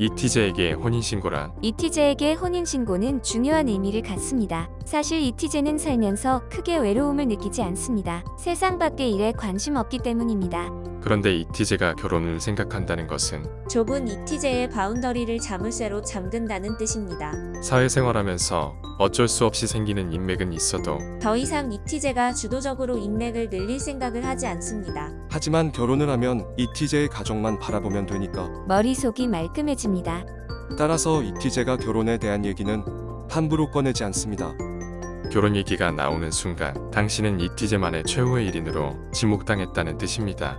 이티제에게 혼인신고란 이티제에게 혼인신고는 중요한 의미를 갖습니다. 사실 이티제는 살면서 크게 외로움을 느끼지 않습니다. 세상 밖의 일에 관심 없기 때문입니다. 그런데 이티제가 결혼을 생각한다는 것은 좁은 이티제의 바운더리를 자물쇠로 잠근다는 뜻입니다. 사회생활하면서 어쩔 수 없이 생기는 인맥은 있어도 더 이상 이티제가 주도적으로 인맥을 늘릴 생각을 하지 않습니다. 하지만 결혼을 하면 이티제의 가족만 바라보면 되니까. 머릿속이 말끔해집니다. 따라서 이티제가 결혼에 대한 얘기는 함부로 꺼내지 않습니다. 결혼 얘기가 나오는 순간 당신은 이티제만의 최후의 일인으로 지목당했다는 뜻입니다.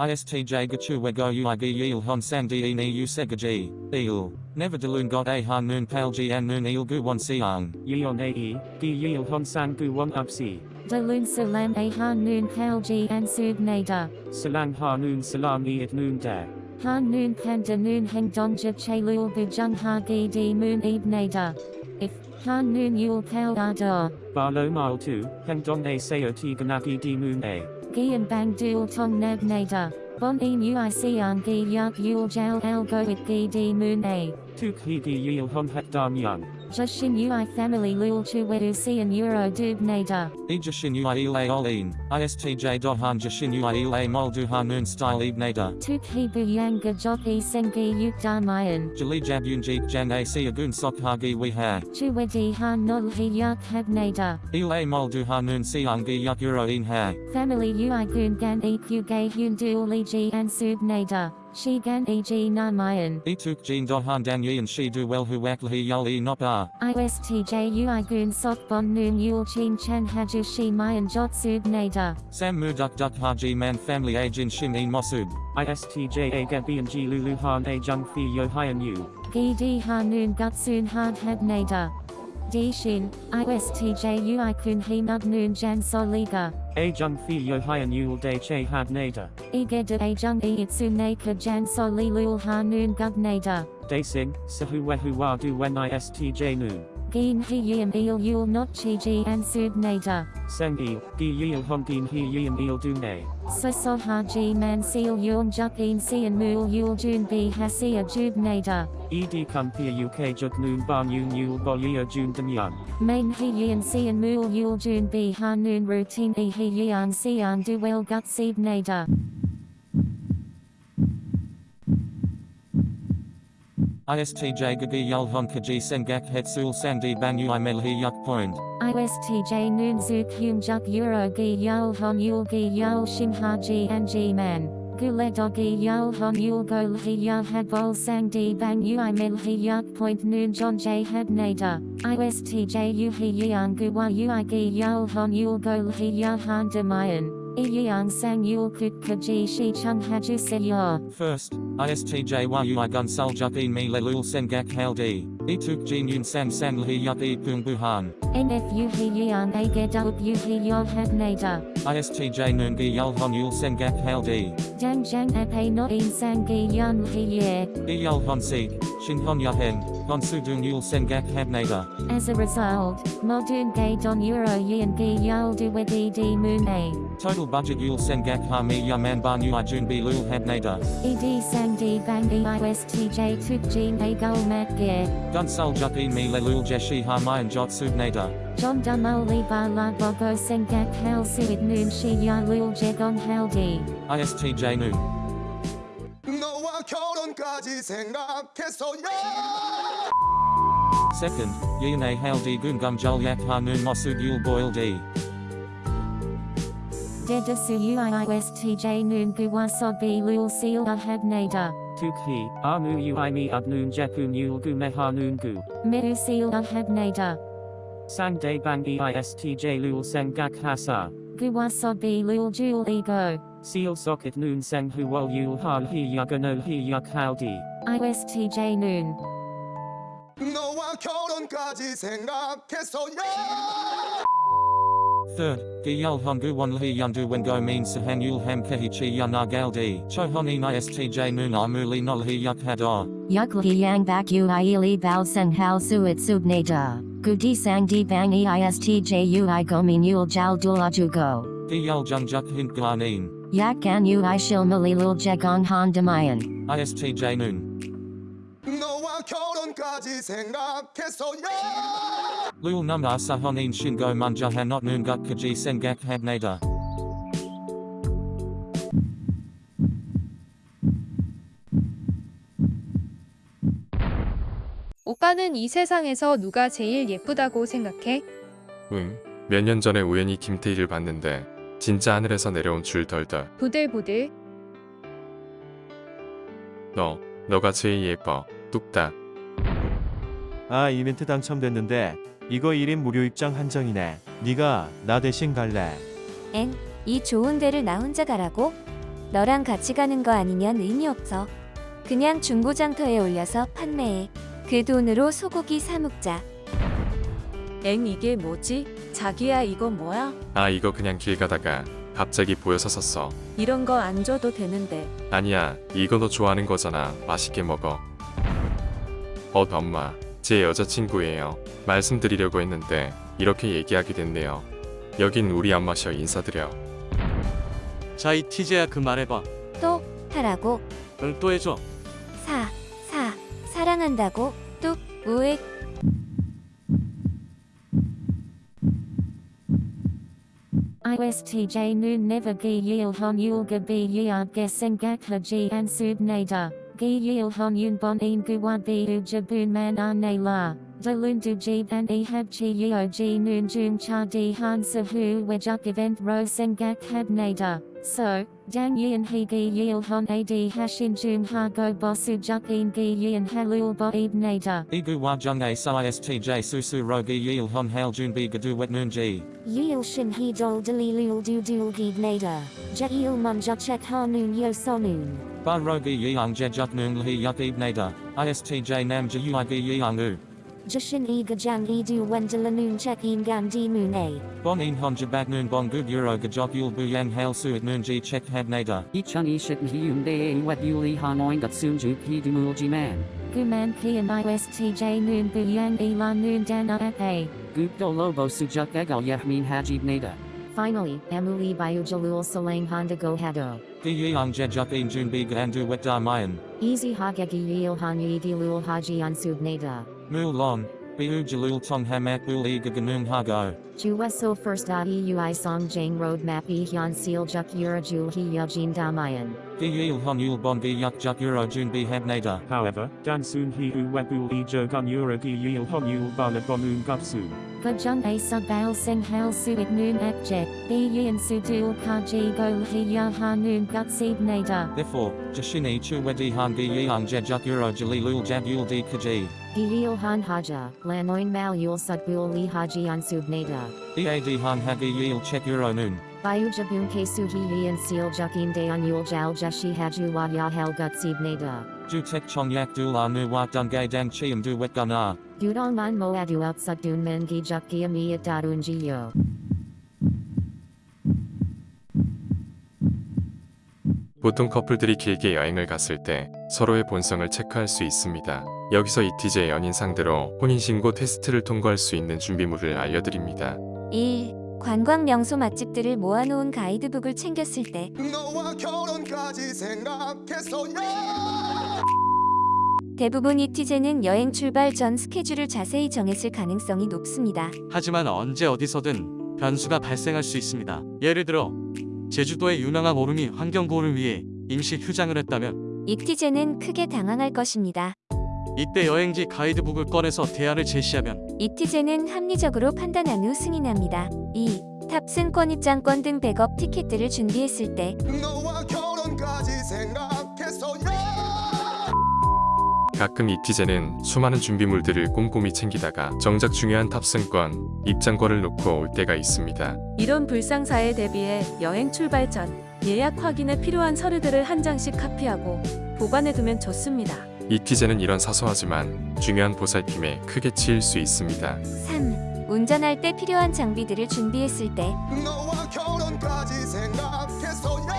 ISTJ Gachuwego Uigi Yil Hon Sandi E Ni Usegaji, Il, Never Dalun God A Han Noon Palji An Noon Il Gu Wan Siang. Yeon Ae, Gi Yil Hon Sang Gu Won Upsi, Dalun Salam A Han Noon Palji and Sub Nader. Salang Ha Noon Salam E at Noon Da, Han Noon Panda Noon Heng Donja Chalul Bujung Ha Gi Di Moon Eb Nader. If Han Noon Yul Pal Ador. Barlo Mile 2, Heng Don A Sayo Ti Ganaki Di Moon A, Gian Bang Dual Tong Nab Nader. Bon E Ui Sian Gi Yak Yul Jal Al Go It Gi Di Moon A. Tuk He Gi Yil Hon Het Dan Young, Jushin Ui Family Lul Chu Wedu Sian Euro Dub Nader. Ejashin Ui Ile Olin, ISTJ Dohan Jashin Ui Ile Moldu Han Noon Style Ebnada. Tuk He Bu Yang Gajok E Sengi Yuk Darmayan. Jali Jab Yunjik Jan A Siagun Sok Hagi We Ha. Chu Wedi Han Nol He Yak Hab Nader. Ile Moldu Han Noon Siangi Yak Euro In Ha. Family Ui Gun Gan E Q Gay Hyun Dual Li Ji and Sub Nader. She Gan E G na Namayan. Etuk Jin Dohan Dan Yin Shi Du Well Hu Wakli Yul E Nopa. ISTJ Ui Gun Sok Bon Noon Yul Chin Chan Haju Shi Mayan Jot Sub Nader. Sam Muduk Duk Haji Man Family Agin Shin In Mosud. ISTJ A Gabi and Ji Lulu Han A Jung Fi Yo Hyan Yu, Gi Di Ha Noon Gutsun Hard Hab Nader. Shin, ISTJ Ui Kun He Mug Noon Jan Soliga. A Jung Fi Yo Hyan Yul De Che Had Nader, Igeda A Jung E Itsu Naka Jan Soli Lul Ha Noon Gub Nader. De Sing, Sahu Wehu Wa Du Wen ISTJ Noon, Gin He Yim Il Yul Not Chi Ji and Sub Nader. Seng Il, Gi Yil Hon Din He Yim Il Du Ne, Saso Haji Man Seal Yun Juk In Sian Mul Yul Jun Bi Hasia Jub Nader. Ed Kum Pia UK Juk Noon Ban Yun Yul Bo Yia Jun Den Young, Main He Yin Sian Mul Yul Jun Bi Ha Noon Routine E He Yan Sian Du Well Gut Sib Nader. ISTJ Gagi Yul Hon Kaji Sengak Hetsul Sandi Bang Ui Melhi Yuk Point. ISTJ Noon Zuk Hyun Juk Euro Gi Yul Hon Yul Gi Yul Shim Haji and G Man. Gule Dogi Yul Hon Yul Go Lhi Yul Had Bol Sang Di Bang Ui Melhi Yuk Point Noon John J Had Nader. ISTJ U He Yan Guwa Ui Gi Yul Hon Yul Go Lhi Yul Yang Sang Yul Kut Kaji Shi Haju Se Yor. First, ISTJ Yu Gun E Mi Lelul Sengak Haldi. Etuk Jin Yun San San Lhi Yuk E Pung Buhan. NFU He Yan A Gedup U He Yol Had Nader. ISTJ Yul Hon Yul Sengak Haldi. Dang Jang Ape No In Sang Gi Yan He Ye. E Yul Hon Seek, Shin Hon Yahen, Hon Sudung Yul Sengak Habnada. As a result, Modern Gay Don Euro Yin Gi Yol Du Wedi Di Moon A. Total budget Yul Sengak Hami Yaman Ban Ui Jun Bi Lul Habnada. ED Sang Di Bang E EISTJ Tuk Jin A Jeshi John Dumoli Bala Bobo Sengak Hal Noon Shi Yalul Jegon ISTJ Noon. Second, Yine Haldi Gungum Jul Yak Hanun Mosud Yul Boil D. Dedasu UIISTJ Noon Guwasobi Lul Seal Ahad Nader Tuk He, Amu Ui Mi Ad Noon Jekun Yul Gu Meha Noon Gu, Mehu Seal Ahab Nader. Sang De Bang EISTJ Lul Seng Gak Hasa, Guwa Sobi Lul Jul Ego. Seal Socket Noon Seng Huol Yul Han He Yaganol He Yak Haldi, ISTJ Noon. 너와 결혼까지 생각했어요. Third, Giyul Hongu Wan Li Yundu Wengo Mean Sahan Yul Ham Kehichi Yunagaldi. Cho Honin ISTJ Noon Amuli Nol Hi Yuk Hadar. Yukli yang bak uili bao sen hao suit subnada. Gudi sang di bang eistj ui gomin yul jal dulajugo. Giyul Jung Juk Hint Glanin. Yak gan yu i shil malilul jegong han damayan. ISTJ noon. 결혼까지 생각했어요 munjaha not noon gut kaji sengak habnada. 오빠는 이 세상에서 누가 제일 예쁘다고 생각해? 응. 몇 년 전에 우연히 김태희를 봤는데 진짜 하늘에서 내려온 줄 덜덜. 부들부들. 너, 너가 제일 예뻐. 뚝딱. 아 이벤트 당첨됐는데 이거 1인 무료 입장 한정이네. 네가 나 대신 갈래. 엥? 이 좋은 데를 나 혼자 가라고? 너랑 같이 가는 거 아니면 의미 없어. 그냥 중고장터에 올려서 판매해. 그 돈으로 소고기 사 먹자. 엥 이게 뭐지? 자기야 이거 뭐야? 아 이거 그냥 길 가다가 갑자기 보여서 샀어. 이런 거 안 줘도 되는데. 아니야 이거 너 좋아하는 거잖아. 맛있게 먹어. 어 엄마 제 여자친구예요. 말씀드리려고 했는데 이렇게 얘기하게 됐네요. 여긴 우리 엄마셔 인사드려. 자, 이 티제야 그 말해봐. 또 하라고. 응, 또 해줘. 사, 사, 사랑한다고. 뚝, 우액. ISTJ noon never gi yil hon yul ga bi gesengak haji subnada. Gi yil hon yun bon in guwad bi u jabun man ane la. Dalun du jib and e hab chi yeo ji jum cha di han sahu wejuk event ro sengak habnada. So, dang yin he gi yil hon ad hashin jum ha go bosu juk in gi yin halul bo ibnada. Igu wajung a sa ISTJ susu rogi yil hon hail jun bi gadu wet noon ji. Yil shin he dol dalilul du dul gibnada. Jail munja chek hanun yo sonun. Ba rogi yang jejuk noon lhi yuk ibnada. ISTJ nam ji uigi yang u. Jashin e gajang e du wendelanun chek in gandi moon a. Bon in hon jabak noon bon gud euro gajok yul bu yang hail suit noon ji chek habnada. Ichung ishit hium de wet yuli hanoin gat sunju pi dumul man. Guman ki and ISTJ noon bu yang e la noon dan a. Gupto lobo sujuk egal yahmin hajib nada. Finally, Emuli Bayujalul Salang Honda Go Hado. Gi yang jejuk in jun bi gandu wet darmayan. Easy Hagegi Yil Hanyi Dilul Haji Ansub Nada. Mul lon. Biu jalul tong hamak ul e gaganung hago. Juweso first EUI Song Jang Roadmap E Hyun Seal Juk Urajul He Yajin Damayan. Gi yil hon yul bon gi yuk juk euro jun bi habnada. However, Dansun he u webul e jogun uragi yil hon yul bala bonun gutsu. Gajung a subail sing hail suit noon ekjet. B yin sudul kaji go he ya hanun gutsib nada. Therefore, Jashini chu wedi han gi yang jejuk euro jalilul jab yul di kaji. Giyil Han Haja, Lanoin Mal Yul Sutbul Li Haji Ansub Nada. Ead han hagi yil chek euro noon. Bayujabun Ke Suhi Yin Seal Jukin De Yul Jal Jashi Haju Wad Yahel Gutsib Nada. Ju tek chong yak dul a nu wat dun gay dang chiam du wet gun a. Dudong Man Moadu Outsut Dun Men Gi Juk Giami At Dadun Jiyo. 보통 커플들이 길게 여행을 갔을 때 서로의 본성을 체크할 수 있습니다. 여기서 이티제 연인 상대로 혼인신고 테스트를 통과할 수 있는 준비물을 알려드립니다. 1. 관광 명소 맛집들을 모아놓은 가이드북을 챙겼을 때 너와 결혼까지 생각했어요 대부분 이티제는 여행 출발 전 스케줄을 자세히 정했을 가능성이 높습니다. 하지만 언제 어디서든 변수가 발생할 수 있습니다. 예를 들어 제주도의 유명한 오름이 환경보호를 위해 임시 휴장을 했다면 이티제는 크게 당황할 것입니다. 이때 여행지 가이드북을 꺼내서 대안을 제시하면 이티제는 합리적으로 판단한 후 승인합니다. 2. 탑승권 입장권 등 백업 티켓들을 준비했을 때 너와 결혼까지 생각했어요 가끔 이티제는 수많은 준비물들을 꼼꼼히 챙기다가 정작 중요한 탑승권, 입장권을 놓고 올 때가 있습니다. 이런 불상사에 대비해 여행 출발 전 예약 확인에 필요한 서류들을 한 장씩 카피하고 보관해두면 좋습니다. 이티제는 이런 사소하지만 중요한 보살핌에 크게 치일 수 있습니다. 3. 운전할 때 필요한 장비들을 준비했을 때 너와 결혼까지 생각했어요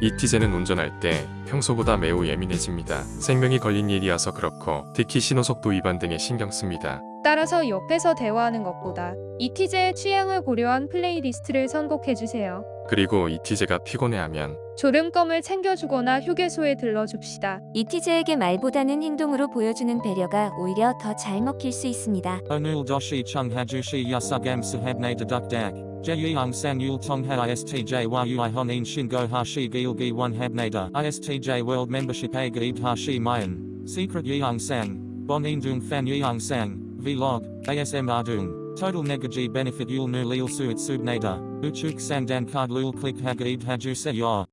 이티제는 운전할 때 평소보다 매우 예민해집니다. 생명이 걸린 일이어서 그렇고 특히 신호속도 위반 등에 신경 씁니다. 따라서 옆에서 대화하는 것보다 이티제의 취향을 고려한 플레이리스트를 선곡해주세요. 그리고 이티제가 피곤해하면 졸음껌을 챙겨주거나 휴게소에 들러줍시다. 이티제에게 말보다는 행동으로 보여주는 배려가 오히려 더 잘 먹힐 수 있습니다. 오늘 도시 청해주시 야사감 스합네 드덕닥 제유양상 율통하 ISTJ와 유아헌인 신고하시 길기 원합네다 ISTJ World Membership에 가입하시 마연 Secret 유양상 본인둥 팬 유양상 Vlog ASMR 둥 Total negaji benefit yul nu leel suit subnada, uchuk sandan card lul click hagaib hajuseyor.